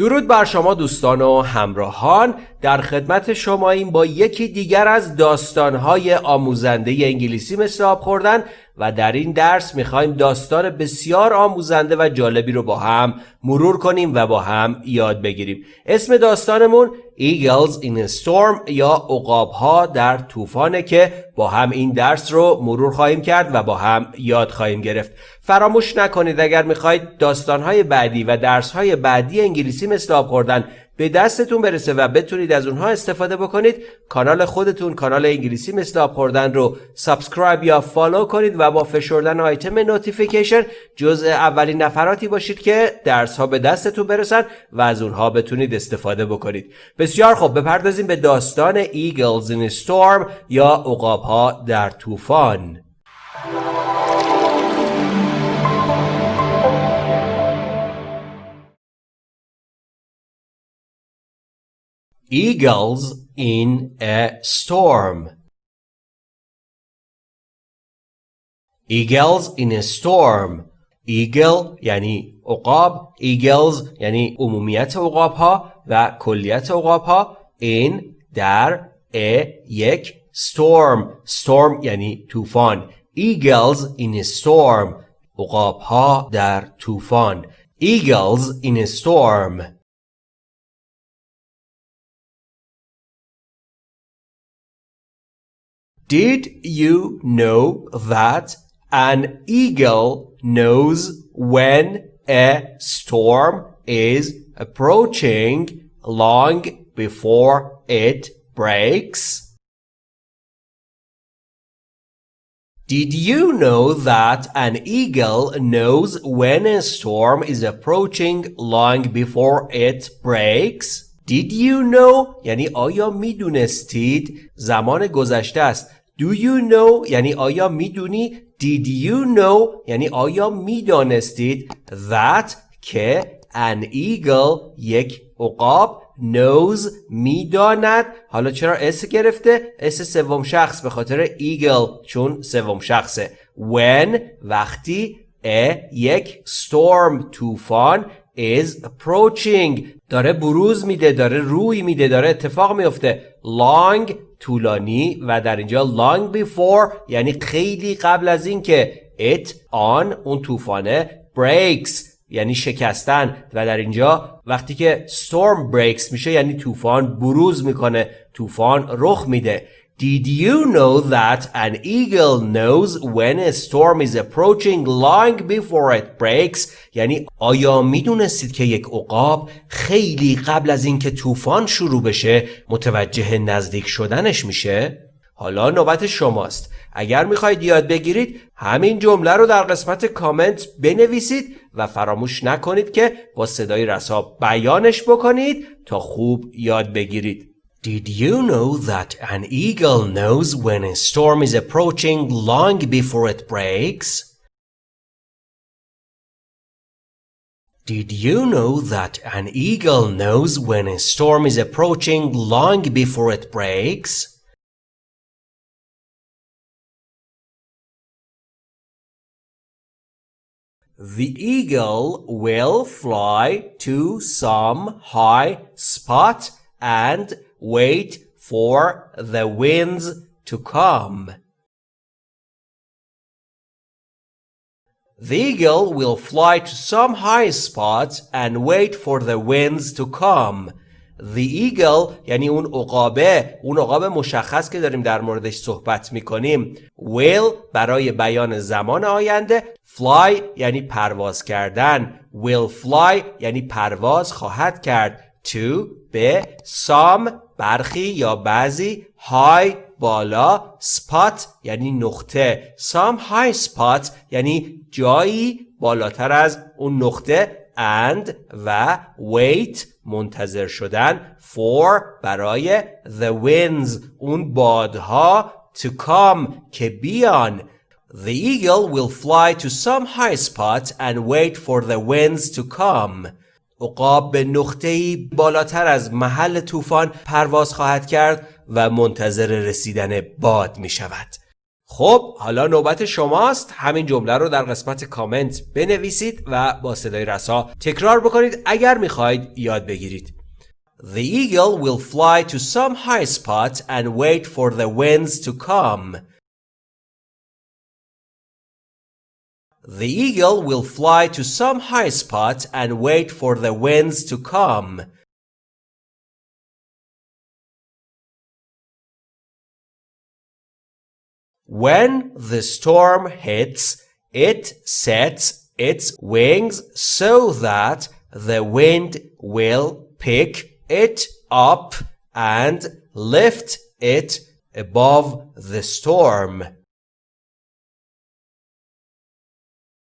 درود بر شما دوستان و همراهان. در خدمت شما این با یکی دیگر از داستانهای آموزنده انگلیسی مثل آب خوردن و در این درس می‌خوایم داستان بسیار آموزنده و جالبی رو با هم مرور کنیم و با هم یاد بگیریم. اسم داستانمون Eagles in a Storm یا ها در طوفانه که با هم این درس رو مرور خواهیم کرد و با هم یاد خواهیم گرفت. فراموش نکنید اگر می‌خواهید داستانهای بعدی و درسهای بعدی انگلیسی مثل آب خوردن به دستتون برسه و بتونید از اونها استفاده بکنید. کانال خودتون کانال انگلیسی مثل آب خوردن رو subscribe یا follow کنید و با فشردن آیتم notification جزء اولین نفراتی باشید که درس ها به دستتون برسن و از اونها بتونید استفاده بکنید. بسیار خوب بپردازیم به داستان in a Storm یا عقاب ها در طوفان. Eagles in a storm. Eagles in a storm. Eagle یعنی عقاب Eagles یعنی عمومیت عقاب ها و کلیت عقاب ها in در a یک storm storm یعنی طوفان Eagles in a storm عقاب ها در طوفان Eagles in a storm Did you know that an eagle knows when a storm is approaching long before it breaks? Did you know that an eagle knows when a storm is approaching long before it breaks? Did you know یعنی آیا میدونستید زمان گذشته است Do you know یعنی آیا می‌دونی؟ Did you know? یعنی آیا می‌دانستید That که an eagle یک عقاب knows می‌داند؟ حالا چرا اس گرفته؟ اس سوم شخص به خاطر eagle چون سوم شخصه. When وقتی a یک storm طوفان is approaching. داره بروز میده داره روی میده داره اتفاق میفته long طولانی و در اینجا long before یعنی خیلی قبل از اینکه it on اون طوفانه breaks یعنی شکستن و در اینجا وقتی که storm breaks میشه یعنی طوفان بروز می‌کنه طوفان رخ میده. Did you know that an eagle knows when a storm is approaching long before it breaks? یعنی آیا می‌دونستید که یک عقاب خیلی قبل از اینکه طوفان شروع بشه متوجه نزدیک شدنش میشه؟ حالا نوبت شماست. اگر می‌خواید یاد بگیرید همین جمله رو در قسمت کامنت بنویسید و فراموش نکنید که با صدای رسا بیانش بکنید تا خوب یاد بگیرید. Did you know that an eagle knows when a storm is approaching long before it breaks? Did you know that an eagle knows when a storm is approaching long before it breaks? The eagle will fly to some high spot and wait for the winds to come. The eagle will fly to some high spot and wait for the winds to come. The eagle یعنی اون عقابه اون عقاب مشخص که داریم در موردش صحبت می‌کنیم will برای بیان زمان آینده fly یعنی پرواز کردن will fly یعنی پرواز خواهد کرد to به some برخی یا بعضی های بالا spot یعنی نقطه some high spot یعنی جایی بالاتر از اون نقطه and و wait منتظر شدن for برای the winds اون بادها to come که بیان The eagle will fly to some high spot and wait for the winds to come. عقاب به نقطه‌ای بالاتر از محل طوفان پرواز خواهد کرد و منتظر رسیدن باد می شود. خب حالا نوبت شماست همین جمله رو در قسمت کامنت بنویسید و با صدای رسا تکرار بکنید اگر می‌خواید یاد بگیرید The eagle will fly to some high spot and wait for the winds to come. The eagle will fly to some high spot and wait for the winds to come. When the storm hits, it sets its wings so that the wind will pick it up and lift it above the storm.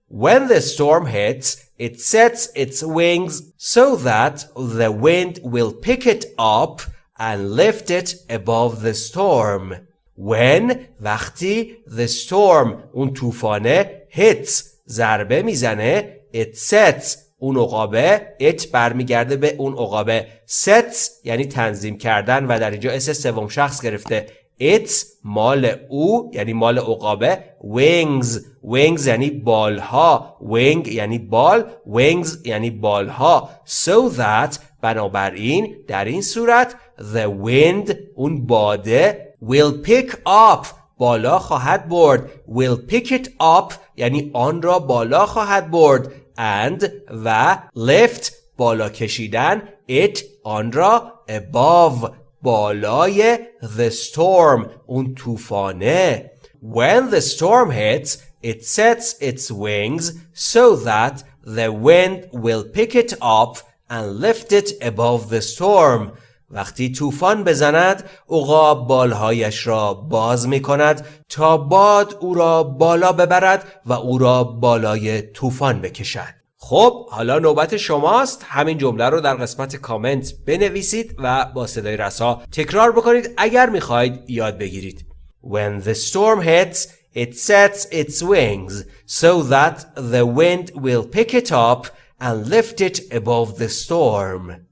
When the storm hits, it sets its wings so that the wind will pick it up and lift it above the storm. When وقتی the storm اون طوفانه hits ضربه می‌زنه it sets اون عقابه it برمیگرده به اون عقابه sets یعنی تنظیم کردن و در اینجا اس سوم شخص گرفته it مال او یعنی مال عقابه. Wings. Wings یعنی بالها. Wing یعنی بال. Wings یعنی بالها. So that بنابراین در این صورت the wind اون باده will pick up بالا خواهد برد. Will pick it up یعنی آن را بالا خواهد برد. And و lift بالا کشیدن. It آن را above. بالای the storm اون طوفانه when the storm hits it sets its wings so that the wind will pick it up and lift it above the storm وقتی طوفان بزند عقاب بالهایش را باز می کند تا باد او را بالا ببرد و او را بالای طوفان بکشد خب حالا نوبت شماست. همین جمله رو در قسمت کامنت بنویسید و با صدای رسا تکرار بکنید اگر می‌خواید یاد بگیرید. When the storm hits it sets its wings so that the wind will pick it up and lift it above the storm.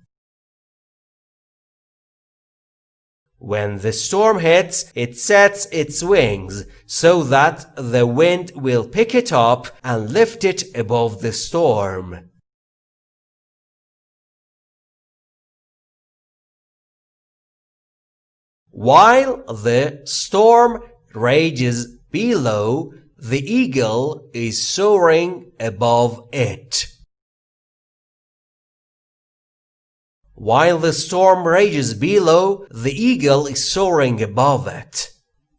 When the storm hits, it sets its wings so that the wind will pick it up and lift it above the storm. While the storm rages below, the eagle is soaring above it. While the storm rages below, the eagle is soaring above it.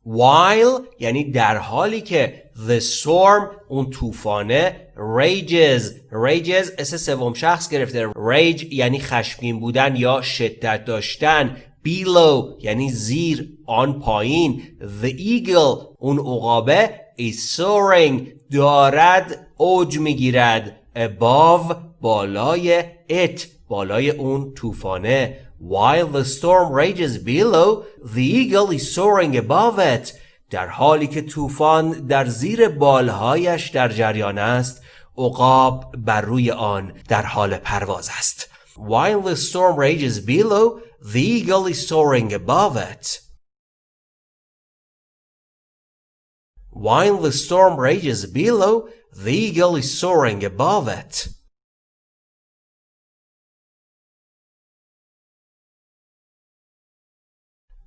While یعنی در حالی که the storm اون طوفانه rages rages اس سوم شخص گرفته rage یعنی خشمگین بودن یا شدت داشتن below یعنی زیر آن پایین the eagle اون عقابه is soaring دارد اوج می‌گیرد above بالای it بالای اون طوفانه While the storm rages below, the eagle is soaring above it. در حالی که طوفان در زیر بالهایش در جریان است، عقاب بر روی آن در حال پرواز است. While the storm rages below, the eagle is soaring above it. While the storm rages below, the eagle is soaring above it.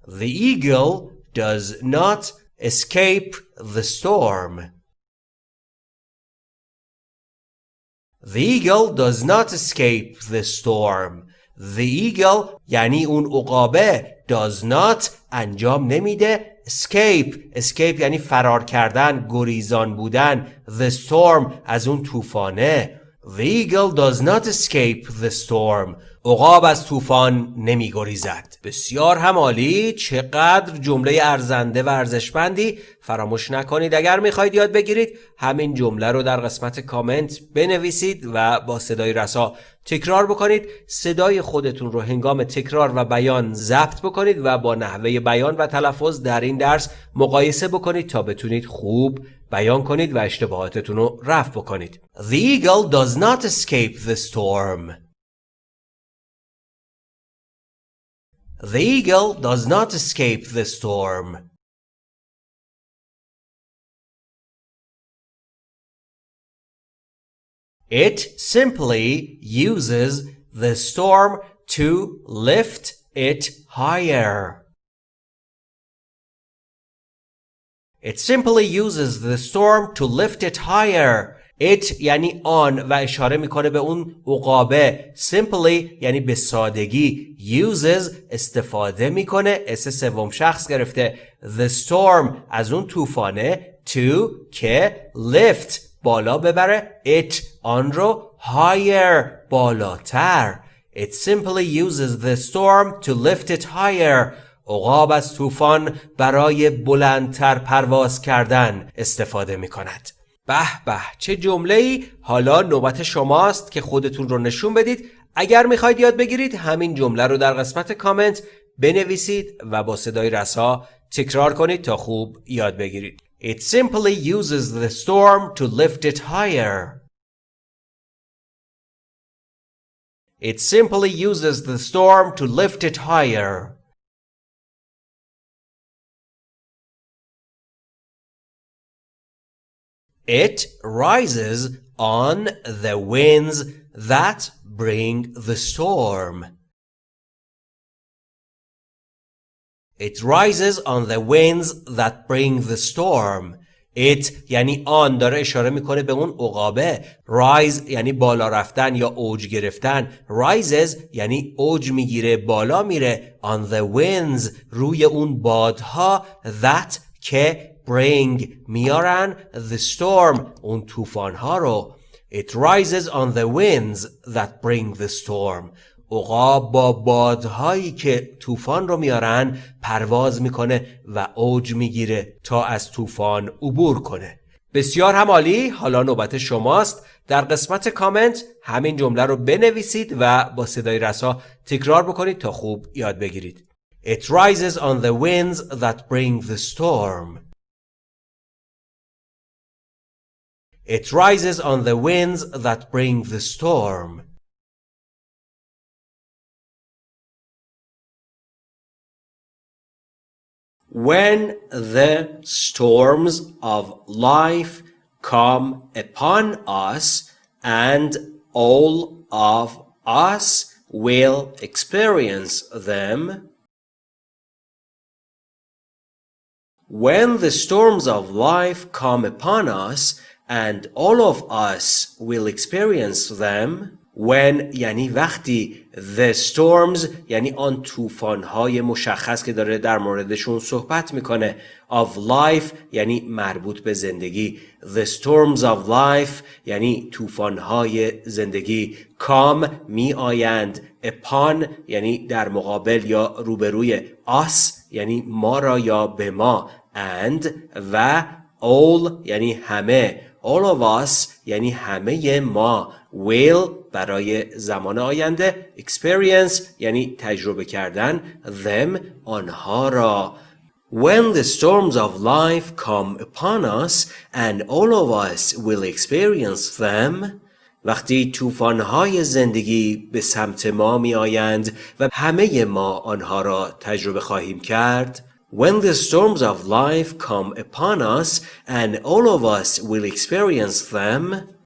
The eagle does not escape the storm. The eagle does not escape the storm. The eagle یعنی اون عقابه does not انجام نمیده escape escape یعنی فرار کردن گریزان بودن the storm از اون طوفانه The eagle does not escape the storm. عقاب از طوفان نمی گریزد. بسیار هم عالی چقدر جمله ارزنده و ارزشمندی فراموش نکنید اگر می‌خواید یاد بگیرید همین جمله رو در قسمت کامنت بنویسید و با صدای رسا تکرار بکنید صدای خودتون رو هنگام تکرار و بیان ضبط بکنید و با نحوه بیان و تلفظ در این درس مقایسه بکنید تا بتونید خوب بیان کنید و اشتباهاتتون رو رفع بکنید. The eagle does not escape the storm. The eagle does not escape the storm. It simply uses the storm to lift it higher. It simply uses the storm to lift it higher. It یعنی آن و اشاره می‌کنه به اون عقابه simply یعنی به سادگی uses استفاده می‌کنه اس سوم شخص گرفته the storm از اون طوفانه to که lift بالا ببره it آن رو higher بالاتر It simply uses the storm to lift it higher عقاب از طوفان برای بلندتر پرواز کردن استفاده می کند. به به چه جمله ای حالا نوبت شماست که خودتون رو نشون بدید اگر می‌خواید یاد بگیرید همین جمله رو در قسمت کامنت بنویسید و با صدای رسا تکرار کنید تا خوب یاد بگیرید It simply uses the storm to lift it higher. It simply uses the storm to lift it higher. It rises on the winds that bring the storm. It rises on the winds that bring the storm. It یعنی آن داره اشاره می‌کنه به اون عقابه rise یعنی بالا رفتن یا اوج گرفتن rises یعنی اوج می‌گیره بالا میره on the winds روی اون بادها that که bring میارن. The storm اون طوفان رو. It rises on the winds that bring the storm. عقاب با بادهایی که طوفان رو میارن پرواز می‌کنه و اوج می‌گیره تا از طوفان عبور کنه. بسیار هم عالی حالا نوبت شماست. در قسمت کامنت همین جمله رو بنویسید و با صدای رسا تکرار بکنید تا خوب یاد بگیرید. It rises on the winds that bring the storm. It rises on the winds that bring the storm. When the storms of life come upon us, and all of us will experience them, when the storms of life come upon us, and all of us will experience them, when یعنی وقتی the storms یعنی آن های مشخص که داره در موردشون صحبت می‌کنه of life یعنی مربوط به زندگی. The storms of life یعنی های زندگی. Come می آیند upon یعنی در مقابل یا روبروی us یعنی ما را یا به ما. And و all یعنی همه. All of us یعنی همه ما will برای زمان آینده experience یعنی تجربه کردن them آنها را. When the storms of life come upon us and all of us will experience them وقتی طوفان‌های زندگی به سمت ما می آیند و همه ما آنها را تجربه خواهیم کرد When the storms of life come upon us and all of us will experience them,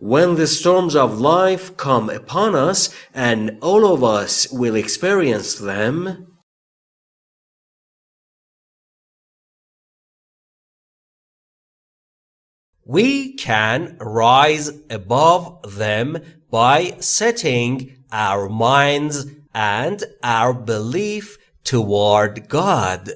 When the storms of life come upon us and all of us will experience them, we can rise above them by setting our minds and our belief toward God.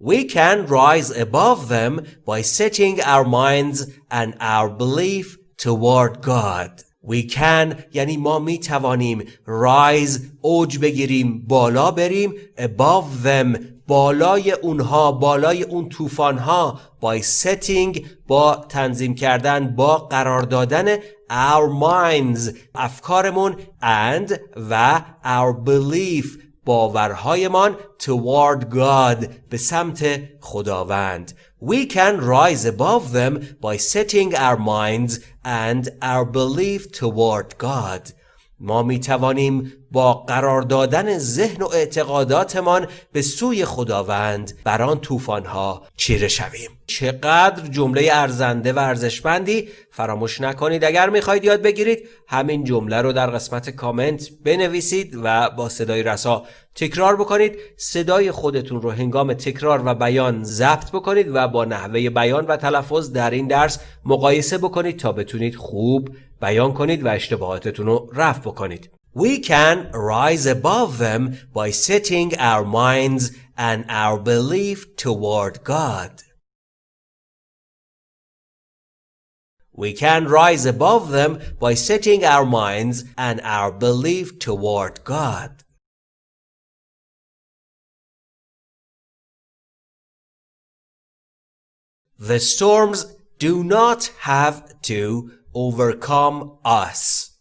We can rise above them by setting our minds and our belief toward God. We can یعنی ما می توانیم rise اوج بگیریم بالا بریم above them بالای اونها بالای اون طوفانها by setting با تنظیم کردن با قرار دادن our minds افکارمون and و our belief باورهایمان toward God به سمت خداوند We can rise above them by setting our minds and our belief toward God ما می توانیم با قرار دادن ذهن و اعتقاداتمان به سوی خداوند بر آن طوفانها چیره شویم. چقدر جمله ارزنده و ارزشمندی فراموش نکنید اگر می‌خواهید یاد بگیرید. همین جمله رو در قسمت کامنت بنویسید و با صدای رسا تکرار بکنید. صدای خودتون رو هنگام تکرار و بیان ضبط بکنید و با نحوه بیان و تلفظ در این درس مقایسه بکنید تا بتونید خوب بیان کنید و اشتباهاتتون رو رفع بکنید We can rise above them by setting our minds and our belief toward God. We can rise above them by setting our minds and our belief toward God. The storms do not have to overcome us.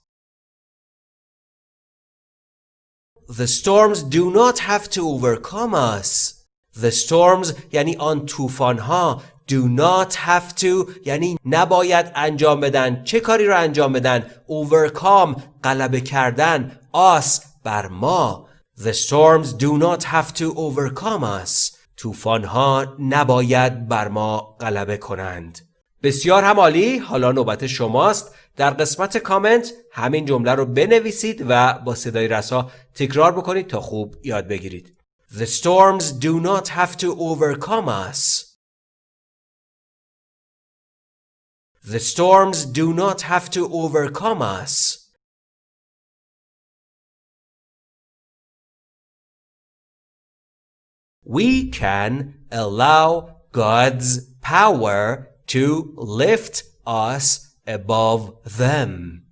The storms do not have to overcome us. The storms یعنی آن طوفان ها do not have to یعنی نباید انجام بدن چه کاری رو انجام بدن overcome غلبه کردن us بر ما The storms do not have to overcome us طوفان ها نباید بر ما غلبه کنند بسیار هم عالی حالا نوبت شماست در قسمت کامنت همین جمله رو بنویسید و با صدای رسا تکرار بکنید تا خوب یاد بگیرید The storms do not have to overcome us. The storms do not have to overcome us. We can allow God's power to lift us above them.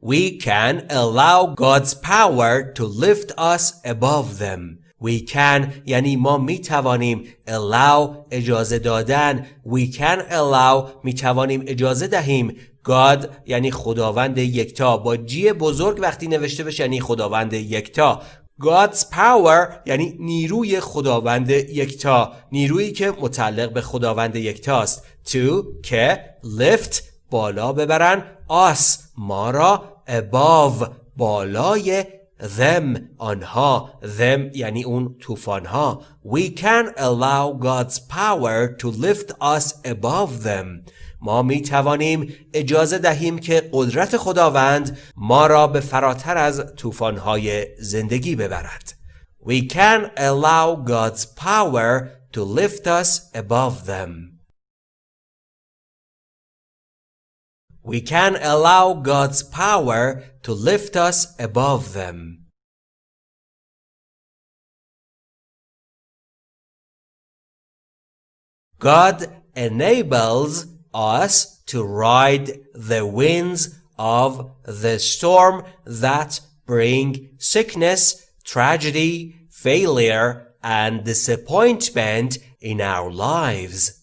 We can allow God's power to lift us above them. We can یعنی ما می توانیم allow اجازه دادن We can allow می توانیم اجازه دهیم God یعنی خداوند یکتا با جی بزرگ وقتی نوشته بشه یعنی خداوند یکتا God's power یعنی نیروی خداوند یکتا. نیرویی که متعلق به خداوند یکتاست. To که lift بالا ببرن. Us ما را. Above بالای. Them آنها. Them یعنی اون طوفانها. We can allow God's power to lift us above them. ما می توانیم اجازه دهیم که قدرت خداوند ما را به فراتر از طوفانهای زندگی ببرد We can allow God's power to lift us above them. We can allow God's power to lift us above them. God enables us to ride the winds of the storm that bring sickness, tragedy, failure, and disappointment in our lives.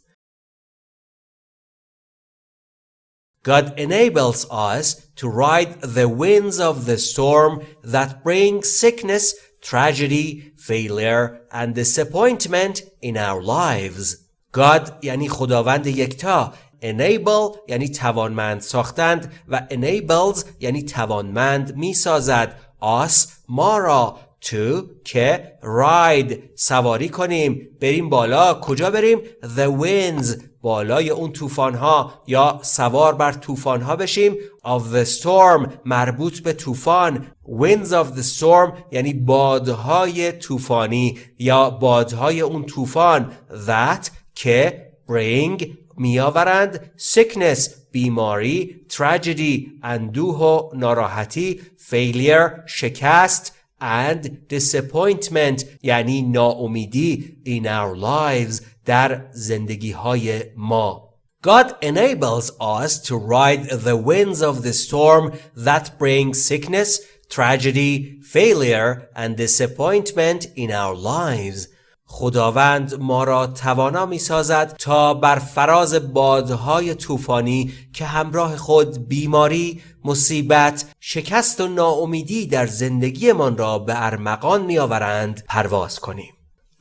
God enables us to ride the winds of the storm that bring sickness, tragedy, failure, and disappointment in our lives. God یعنی خداوند یکتا enable یعنی توانمند ساختند و enables یعنی توانمند می سازد us ما را. To که ride. سواری کنیم. بریم بالا. کجا بریم؟ The winds. بالای اون طوفان ها یا سوار بر طوفان ها بشیم. Of the storm. مربوط به طوفان. Winds of the storm یعنی بادهای طوفانی یا بادهای اون طوفان. That که bring میآورند sickness بیماری tragedy اندوه و ناراحتی failure شکست and disappointment یعنی ناامیدی in our lives در زندگی های ما God enables us to ride the winds of the storm that bring sickness, tragedy, failure and disappointment in our lives. خداوند ما را توانا می سازد تا بر فراز بادهای طوفانی که همراه خود بیماری، مصیبت، شکست و ناامیدی در زندگیمان را به ارمغان می آورند پرواز کنیم.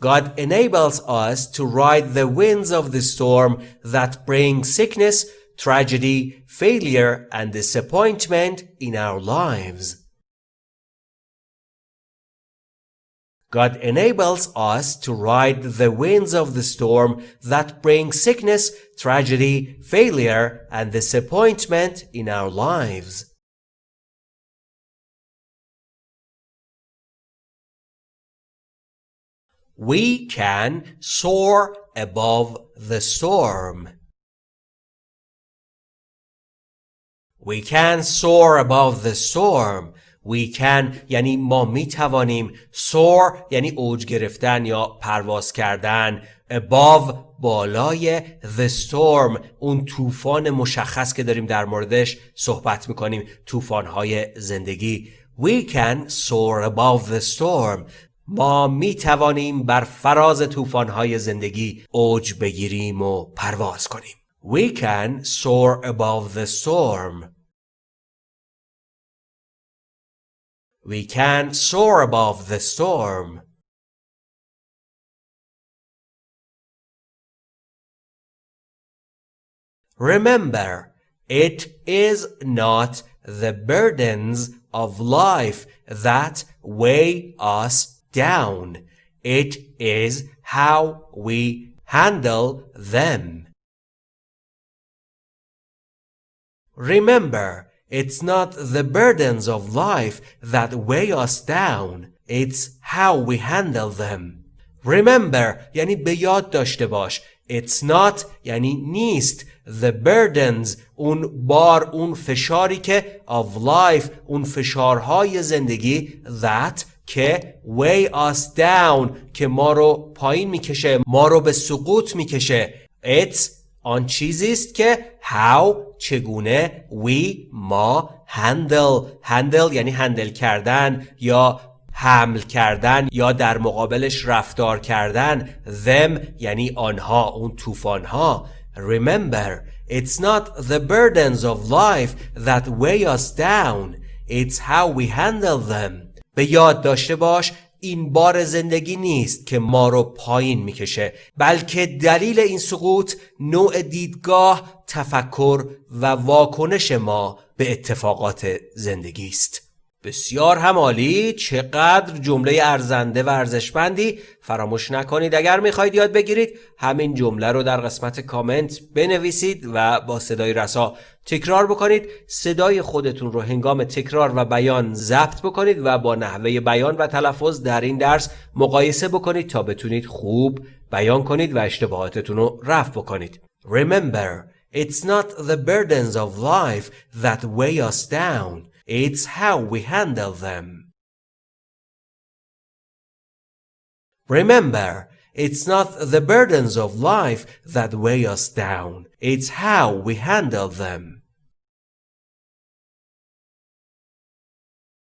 God enables us to ride the winds of the storm that bring sickness, tragedy, failure, and disappointment in our lives. God enables us to ride the winds of the storm that bring sickness, tragedy, failure, and disappointment in our lives. We can soar above the storm. We can soar above the storm. We can یعنی ما می توانیم soar یعنی اوج گرفتن یا پرواز کردن above بالای the storm اون طوفان مشخص که داریم در موردش صحبت می‌کنیم طوفان‌های زندگی. We can soar above the storm. ما می توانیم بر فراز طوفان‌های زندگی اوج بگیریم و پرواز کنیم. We can soar above the storm. We can soar above the storm. Remember, it is not the burdens of life that weigh us down. It is how we handle them. Remember, it's not the burdens of life that weigh us down. It's how we handle them. Remember یعنی به یاد داشته باش. It's not یعنی نیست. The burdens اون بار اون فشاری که of life اون فشارهای زندگی that که weigh us down که ما رو پایین می‌کشه ما رو به سقوط می‌کشه It's آن چیزی است که how چگونه we ما handle. Handle یعنی هندل کردن یا حمل کردن یا در مقابلش رفتار کردن. Them یعنی آنها اون طوفانها. Remember it's not the burdens of life that weigh us down. It's how we handle them. به یاد داشته باش این بار زندگی نیست که ما رو پایین می‌کشه بلکه دلیل این سقوط نوع دیدگاه تفکر و واکنش ما به اتفاقات زندگی است. بسیار همالی چقدر جمله ارزنده و ارزشمندی فراموش نکنید. اگر می‌خواید یاد بگیرید همین جمله رو در قسمت کامنت بنویسید و با صدای رسا تکرار بکنید. صدای خودتون رو هنگام تکرار و بیان ضبط بکنید و با نحوه بیان و تلفظ در این درس مقایسه بکنید تا بتونید خوب بیان کنید و اشتباهاتتون رو رفع بکنید. Remember, it's not the burdens of life that weigh us down. It's how we handle them. Remember, it's not the burdens of life that weigh us down. It's how we handle them.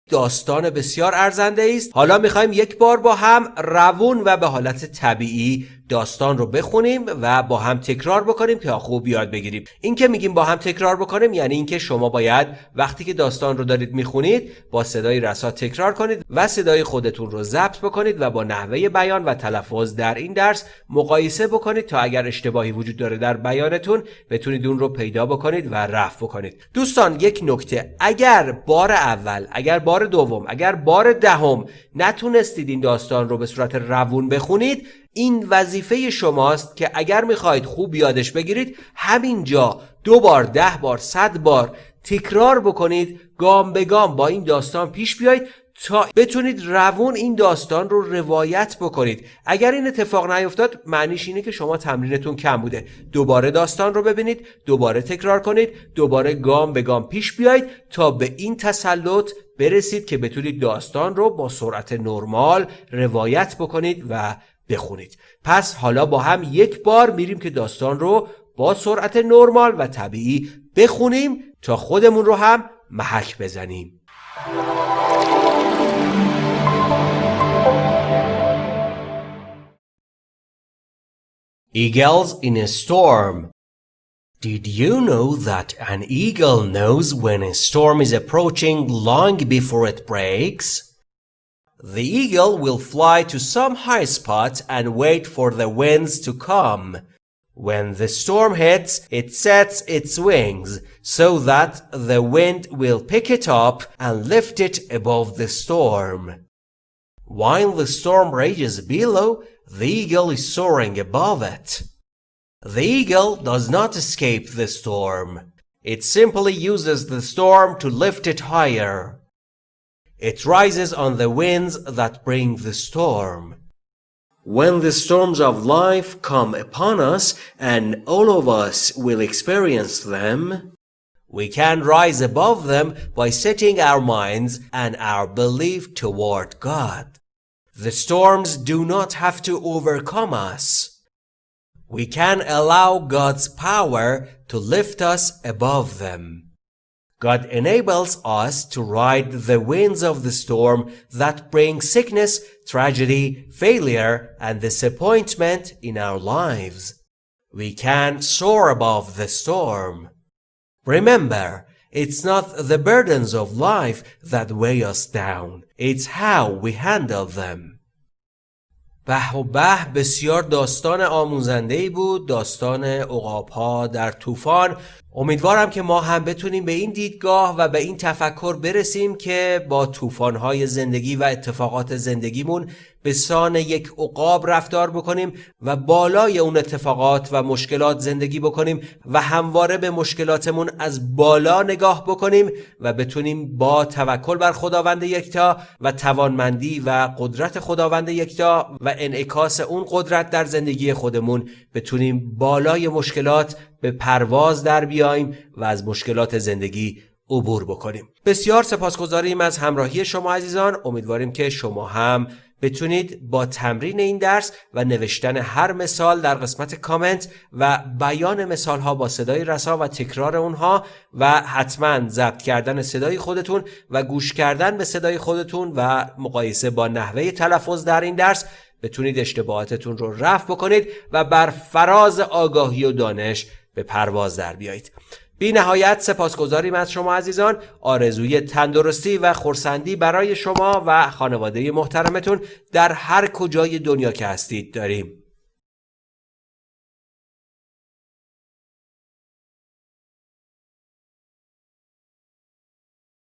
داستان بسیار ارزنده است حالا میخوایم یک بار با هم روون و به حالت طبیعی داستان رو بخونیم و با هم تکرار بکنیم که خوب یاد بگیریم. این که میگیم با هم تکرار بکنیم یعنی اینکه شما باید وقتی که داستان رو دارید می‌خونید با صدای رسا تکرار کنید و صدای خودتون رو ضبط بکنید و با نحوه بیان و تلفظ در این درس مقایسه بکنید تا اگر اشتباهی وجود داره در بیانتون بتونید اون رو پیدا بکنید و رفع بکنید. دوستان یک نکته. اگر بار اول اگر بار دوم اگر بار دهم نتونستید این داستان رو به صورت روون بخونید این وظیفه شماست که اگر می‌خواهید خوب یادش بگیرید همینجا دو بار ده بار صد بار تکرار بکنید گام به گام با این داستان پیش بیایید تا بتونید روون این داستان رو روایت بکنید. اگر این اتفاق نیفتاد معنیش اینه که شما تمرینتون کم بوده. دوباره داستان رو ببینید دوباره تکرار کنید دوباره گام به گام پیش بیایید تا به این تسلط برسید که بتونید داستان رو با سرعت نرمال روایت بکنید و بخونید پس حالا با هم یک بار میریم که داستان رو با سرعت نرمال و طبیعی بخونیم تا خودمون رو هم محک بزنیم Eagles in a storm Did you know that an eagle knows when a storm is approaching long before it breaks? The eagle will fly to some high spot and wait for the winds to come. When the storm hits, it sets its wings so that the wind will pick it up and lift it above the storm. While the storm rages below, the eagle is soaring above it. The eagle does not escape the storm. It simply uses the storm to lift it higher. It rises on the winds that bring the storm. When the storms of life come upon us, and all of us will experience them, we can rise above them by setting our minds and our belief toward God. The storms do not have to overcome us. We can allow God's power to lift us above them. God enables us to ride the winds of the storm that bring sickness, tragedy, failure, and disappointment in our lives. We can soar above the storm. Remember, it's not the burdens of life that weigh us down. It's how we handle them. به و به بسیار داستان آموزنده ای بود داستان اقاب در طوفان امیدوارم که ما هم بتونیم به این دیدگاه و به این تفکر برسیم که با طوفان‌های زندگی و اتفاقات زندگیمون به سان یک عقاب رفتار بکنیم و بالای اون اتفاقات و مشکلات زندگی بکنیم و همواره به مشکلاتمون از بالا نگاه بکنیم و بتونیم با توکل بر خداوند یکتا و توانمندی و قدرت خداوند یکتا و انعکاس اون قدرت در زندگی خودمون بتونیم بالای مشکلات به پرواز در بیایم و از مشکلات زندگی عبور بکنیم. بسیار سپاسگزاریم از همراهی شما عزیزان. امیدواریم که شما هم بتونید با تمرین این درس و نوشتن هر مثال در قسمت کامنت و بیان مثال ها با صدای رسا و تکرار اونها و حتما ضبط کردن صدای خودتون و گوش کردن به صدای خودتون و مقایسه با نحوه تلفظ در این درس بتونید اشتباهاتتون رو رفع بکنید و بر فراز آگاهی و دانش به پرواز در بیایید. بی نهایت سپاسگزاریم از شما عزیزان. آرزوی تندرستی و خورسندی برای شما و خانواده محترمتون در هر کجای دنیا که هستید داریم.